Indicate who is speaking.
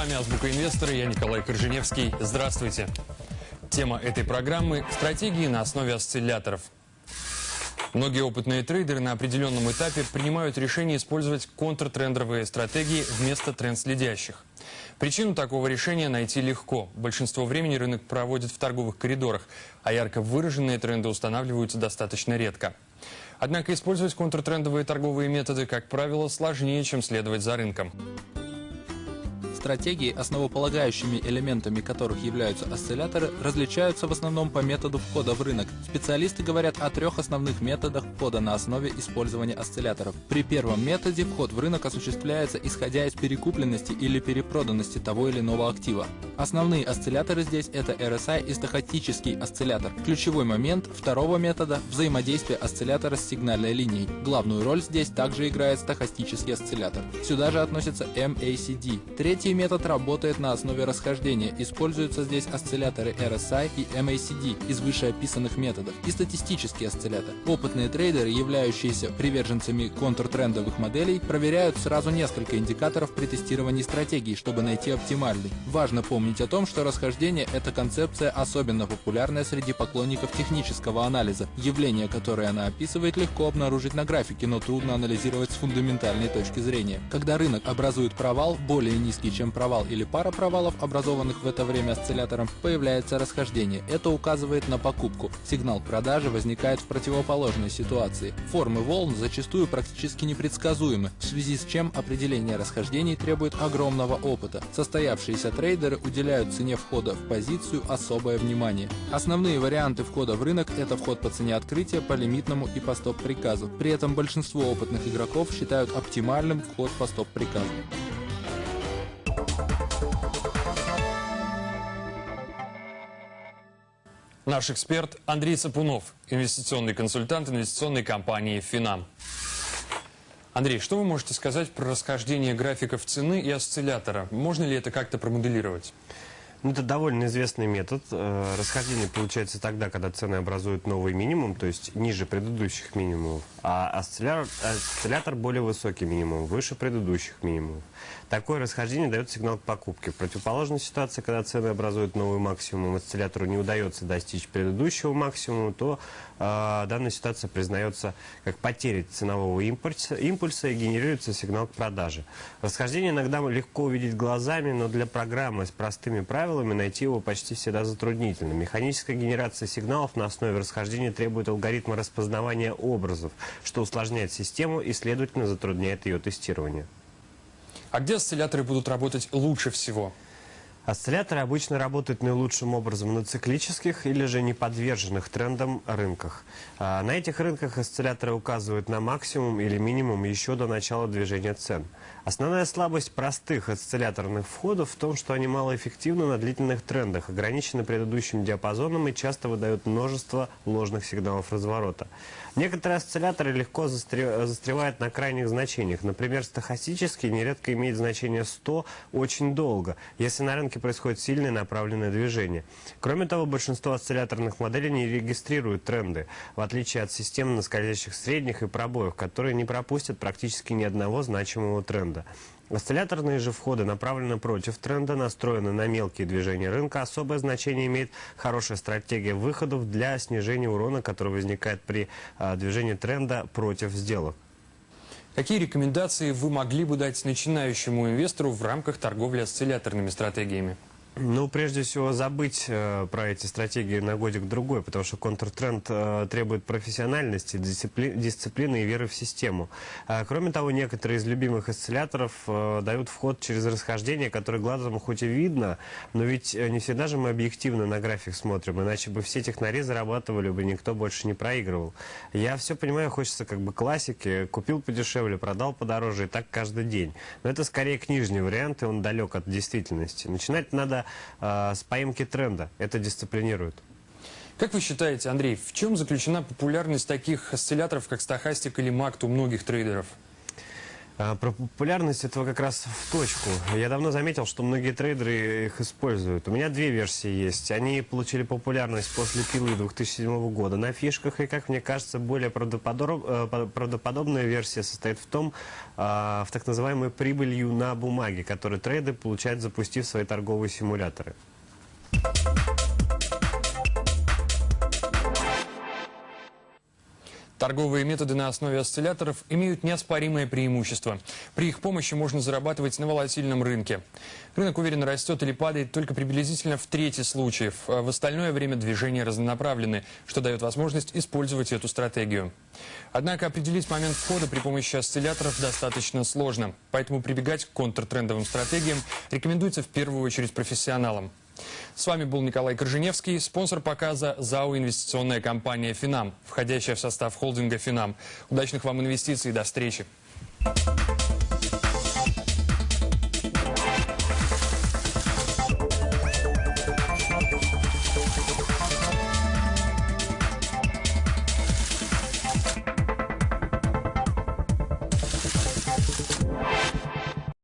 Speaker 1: вами «Азбука инвестора», я Николай Корженевский. Здравствуйте. Тема этой программы – стратегии на основе осцилляторов. Многие опытные трейдеры на определенном этапе принимают решение использовать контртрендовые стратегии вместо тренд-следящих. Причину такого решения найти легко. Большинство времени рынок проводит в торговых коридорах, а ярко выраженные тренды устанавливаются достаточно редко. Однако использовать контртрендовые торговые методы, как правило, сложнее, чем следовать за рынком.
Speaker 2: Стратегии, основополагающими элементами которых являются осцилляторы, различаются в основном по методу входа в рынок. Специалисты говорят о трех основных методах входа на основе использования осцилляторов. При первом методе вход в рынок осуществляется исходя из перекупленности или перепроданности того или иного актива. Основные осцилляторы здесь это RSI и стахастический осциллятор. Ключевой момент второго метода – взаимодействие осциллятора с сигнальной линией. Главную роль здесь также играет стахастический осциллятор. Сюда же относится MACD. Третий Третий метод работает на основе расхождения. Используются здесь осцилляторы RSI и MACD из вышеописанных методов и статистический осциллятор. Опытные трейдеры, являющиеся приверженцами контртрендовых моделей, проверяют сразу несколько индикаторов при тестировании стратегии, чтобы найти оптимальный. Важно помнить о том, что расхождение – это концепция особенно популярная среди поклонников технического анализа. Явление, которое она описывает, легко обнаружить на графике, но трудно анализировать с фундаментальной точки зрения. Когда рынок образует провал, более низкий, чем провал или пара провалов, образованных в это время осциллятором, появляется расхождение. Это указывает на покупку. Сигнал продажи возникает в противоположной ситуации. Формы волн зачастую практически непредсказуемы, в связи с чем определение расхождений требует огромного опыта. Состоявшиеся трейдеры уделяют цене входа в позицию особое внимание. Основные варианты входа в рынок – это вход по цене открытия, по лимитному и по стоп-приказу. При этом большинство опытных игроков считают оптимальным вход по стоп-приказу.
Speaker 1: Наш эксперт Андрей Сапунов, инвестиционный консультант инвестиционной компании «Финам». Андрей, что вы можете сказать про расхождение графиков цены и осциллятора? Можно ли это как-то промоделировать?
Speaker 3: Ну, это довольно известный метод. Э, расхождение получается тогда, когда цены образуют новый минимум, то есть ниже предыдущих минимумов, а осциллятор, осциллятор более высокий минимум, выше предыдущих минимумов. Такое расхождение дает сигнал к покупке. В противоположной ситуации, когда цены образуют новый максимум, осциллятору не удается достичь предыдущего максимума, то э, данная ситуация признается как потеря ценового импульса, импульса и генерируется сигнал к продаже. Расхождение иногда легко увидеть глазами, но для программы с простыми правилами найти его почти всегда затруднительно. Механическая генерация сигналов на основе расхождения требует алгоритма распознавания образов, что усложняет систему и, следовательно, затрудняет ее тестирование.
Speaker 1: А где осцилляторы будут работать лучше всего?
Speaker 3: Осцилляторы обычно работают наилучшим образом на циклических или же неподверженных трендам рынках. А на этих рынках осцилляторы указывают на максимум или минимум еще до начала движения цен. Основная слабость простых осцилляторных входов в том, что они малоэффективны на длительных трендах, ограничены предыдущим диапазоном и часто выдают множество ложных сигналов разворота. Некоторые осцилляторы легко застревают на крайних значениях. Например, стахастический нередко имеет значение 100 очень долго, если на рынке происходит сильное направленное движение. Кроме того, большинство осцилляторных моделей не регистрируют тренды, в отличие от систем на скользящих средних и пробоев, которые не пропустят практически ни одного значимого тренда. Осцилляторные же входы направлены против тренда, настроены на мелкие движения рынка. Особое значение имеет хорошая стратегия выходов для снижения урона, который возникает при а, движении тренда против сделок.
Speaker 1: Какие рекомендации вы могли бы дать начинающему инвестору в рамках торговли осцилляторными стратегиями?
Speaker 3: Ну, прежде всего, забыть э, про эти стратегии на годик-другой, потому что контртренд э, требует профессиональности, дисципли дисциплины и веры в систему. А, кроме того, некоторые из любимых осцилляторов э, дают вход через расхождение, которое глазом хоть и видно, но ведь э, не всегда же мы объективно на график смотрим, иначе бы все технари зарабатывали бы, никто больше не проигрывал. Я все понимаю, хочется как бы классики, купил подешевле, продал подороже, и так каждый день. Но это скорее книжный вариант, и он далек от действительности. Начинать надо э, с поимки тренда. Это дисциплинирует.
Speaker 1: Как вы считаете, Андрей, в чем заключена популярность таких осцилляторов, как стахастик или макт у многих трейдеров?
Speaker 3: А, Про популярность этого как раз в точку. Я давно заметил, что многие трейдеры их используют. У меня две версии есть. Они получили популярность после пилы 2007 года на фишках. И, как мне кажется, более правдоподоб- э, по- правдоподобная версия состоит в том, а, в так называемой прибылью на бумаге, которую трейдеры получают, запустив свои торговые симуляторы.
Speaker 1: Торговые методы на основе осцилляторов имеют неоспоримое преимущество. При их помощи можно зарабатывать на волатильном рынке. Рынок уверенно растет или падает только приблизительно в трети случаев. А в остальное время движения разнонаправлены, что дает возможность использовать эту стратегию. Однако определить момент входа при помощи осцилляторов достаточно сложно. Поэтому прибегать к контртрендовым стратегиям рекомендуется в первую очередь профессионалам. С вами был Николай Корженевский, спонсор показа ЗАО «Инвестиционная компания «Финам», входящая в состав холдинга «Финам». Удачных вам инвестиций, до встречи!